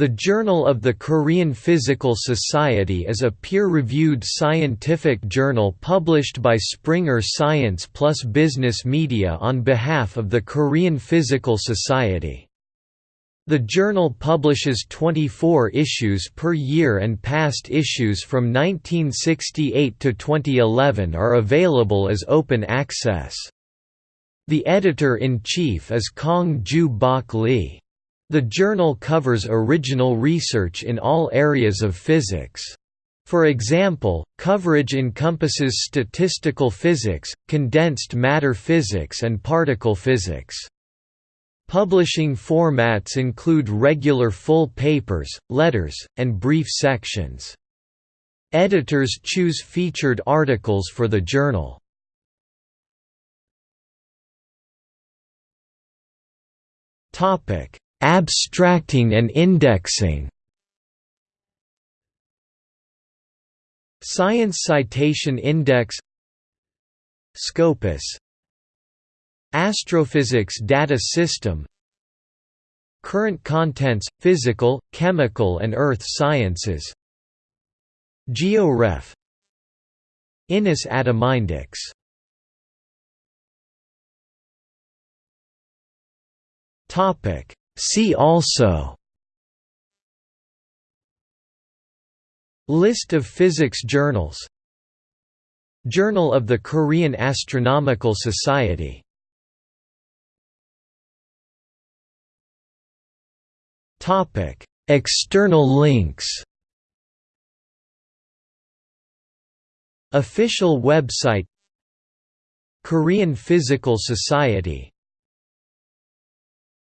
The Journal of the Korean Physical Society is a peer-reviewed scientific journal published by Springer Science plus Business Media on behalf of the Korean Physical Society. The journal publishes 24 issues per year and past issues from 1968 to 2011 are available as open access. The editor-in-chief is Kong Ju Bok Lee. The journal covers original research in all areas of physics. For example, coverage encompasses statistical physics, condensed matter physics and particle physics. Publishing formats include regular full papers, letters, and brief sections. Editors choose featured articles for the journal. Abstracting and indexing. Science Citation Index. Scopus. Astrophysics Data System. Current Contents – Physical, Chemical and Earth Sciences. GeoRef. INIS Atomindex. Topic See also List of physics journals Journal of the Korean Astronomical Society External links Official website Korean Physical Society